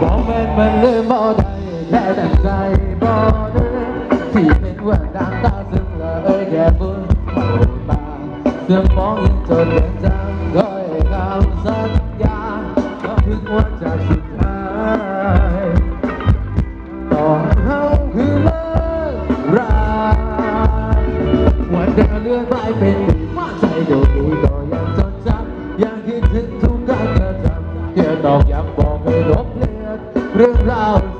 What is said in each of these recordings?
บอกม่นมันลืมบ่ได้แค่แต่ใจบ่ลืมที่เป็นเรื่องดังตาซึ่งเอ้ยแค่บุญเบาบางเสื่อมมองยังจนยังจำคอยคำสัญญาก็ถึงวันจากสุดท้ายต่อเขาคือเลิกรักวันเดินเลื่อนไปเป็นว่าใจเดียวนี้ก็ยังจดจำยังคิดถึงทุกการกระทำเกี่ยวตอกย้ำ อน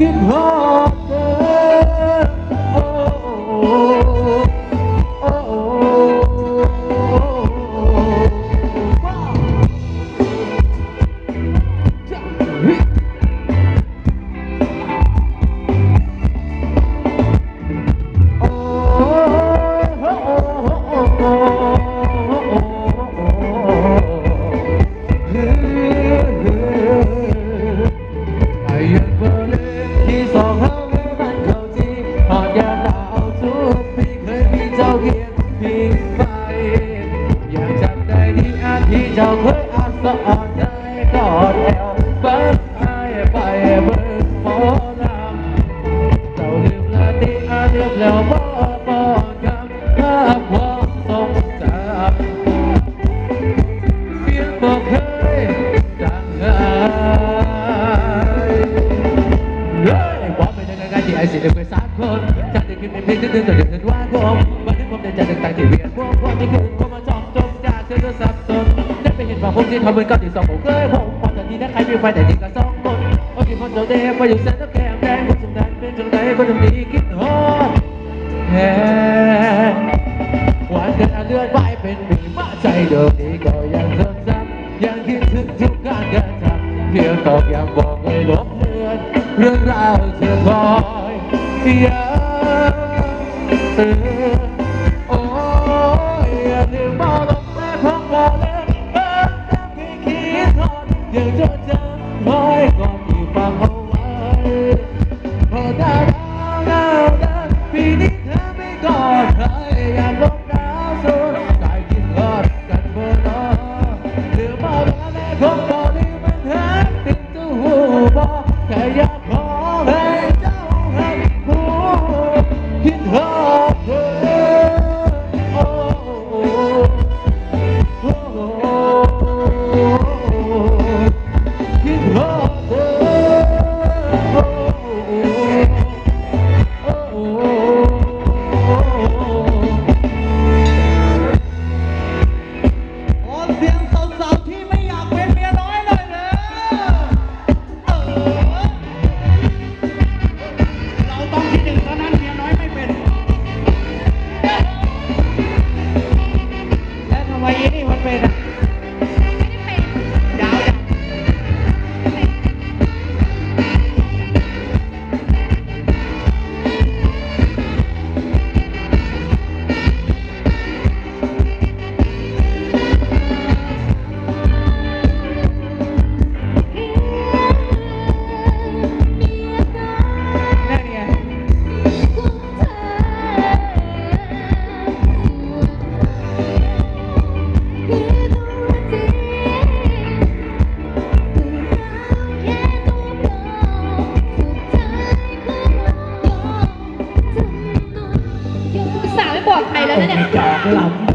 คิด ที่เดินว่าผมวันนี้ผมได้ใจต่างๆที่เวียนพวกคนที่คือผมมาจอมจมจากเธอสับสนได้ไปเห็นว่าผมที่ทำเหมือนกับที่สองผมเคยผมความทันทีนั้นใครมีไฟแต่จริงก็สองคนโอ้ที่คนเจ้าเด็กไปอยู่แสนแล้วแก้มแดงคนสมดันเป็นจังไดคนทำดีคิดฮอดแค่วันเดินเลื่อนไปเป็นปีมาใจเดิมนี้ก็ยังจดจำยังคิดถึงทุกการกระทำเพียงตอกย้ำบอกให้ลบเลือนเรื่องราวเธอคอยย้ำ 老。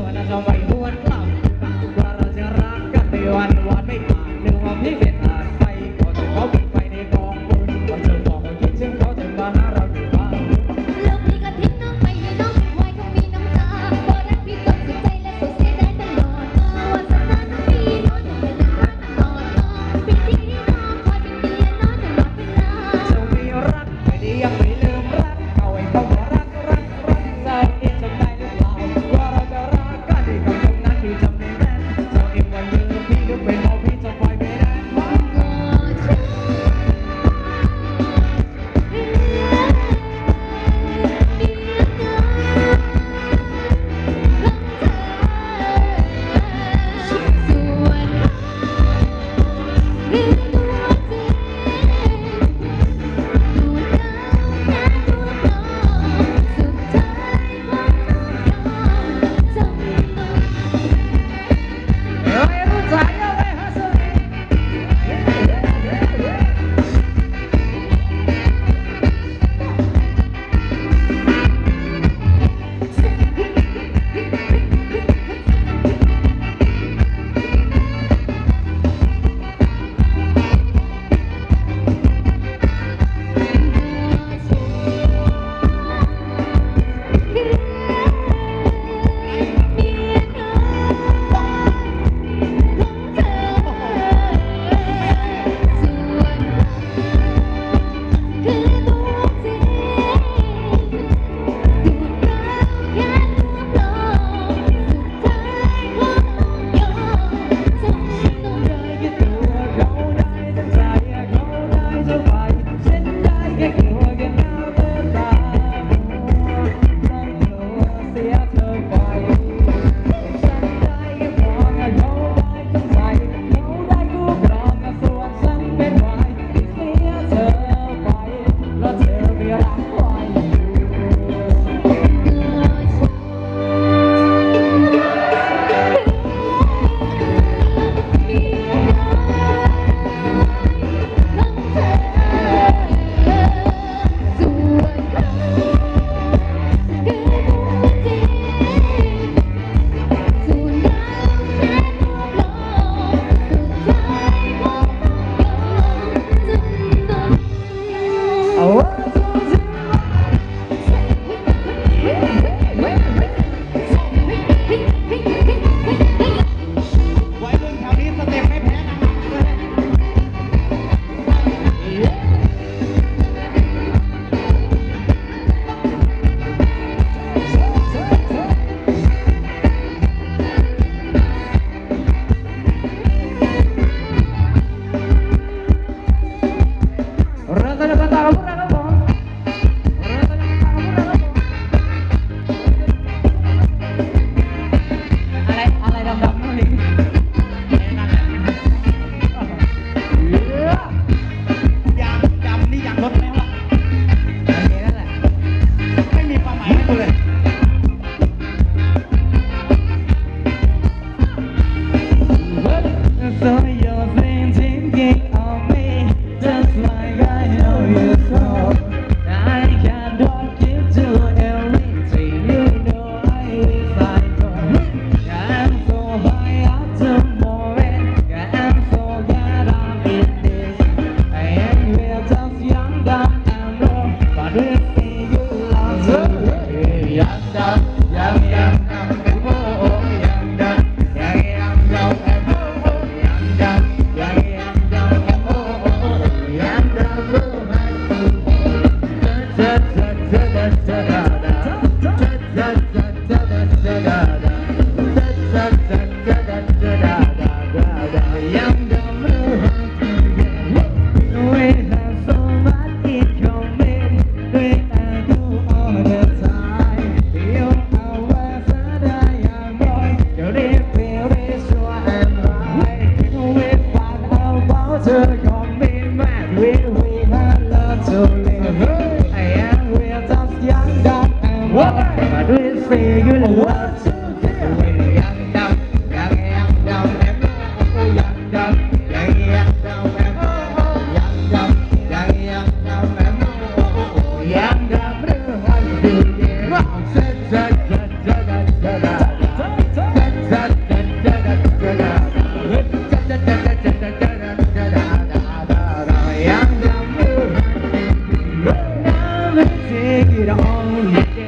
Take it on.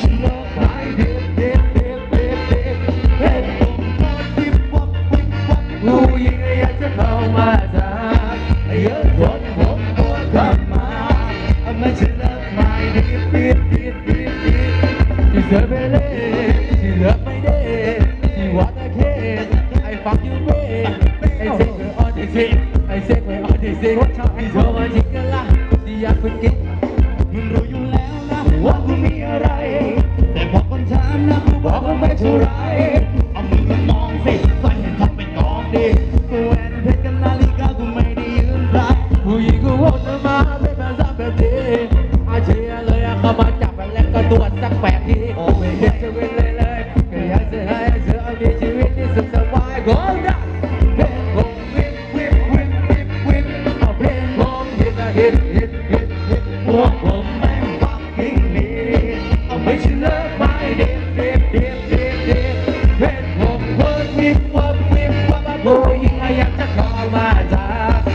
Thank you. We'll make you right. whip, whip, whip, whip, whip, Boy, whip, whip, whip, whip,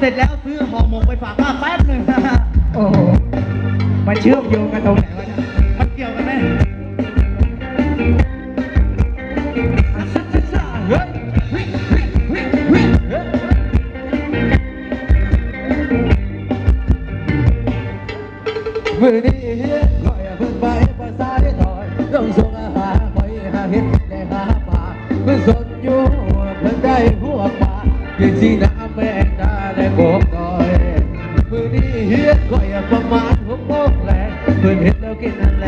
เสร็จแล้วซื้อห่อหมกไปฝากป้าแป๊บหนึ่ง โอ้โหมาเชื่อมโยงกันตรงไหน ประมาณหกโมงแลงเพื่อนเห็นแล้วกินอา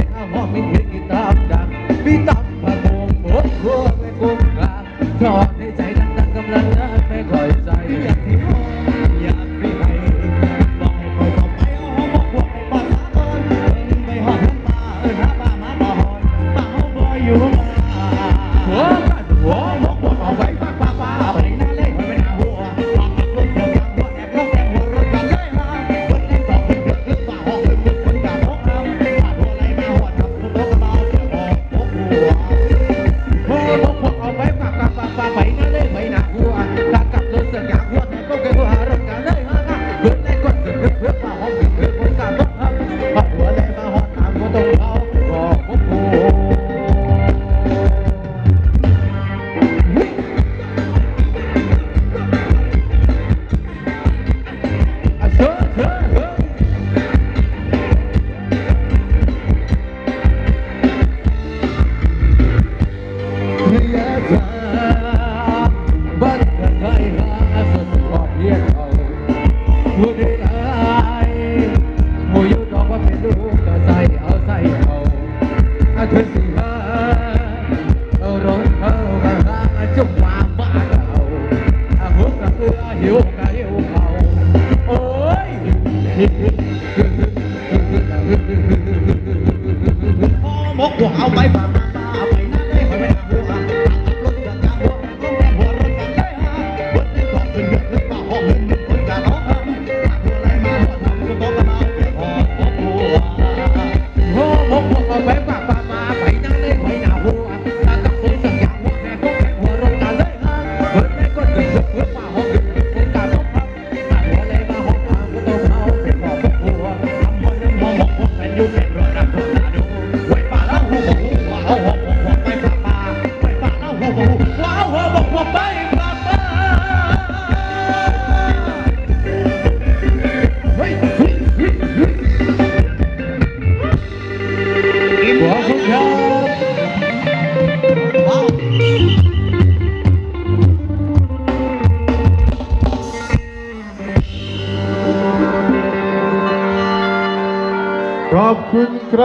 我我好白板。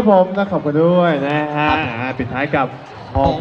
ผมนะขอบคุณด้วยนะฮะปิดท้ายกับห้อง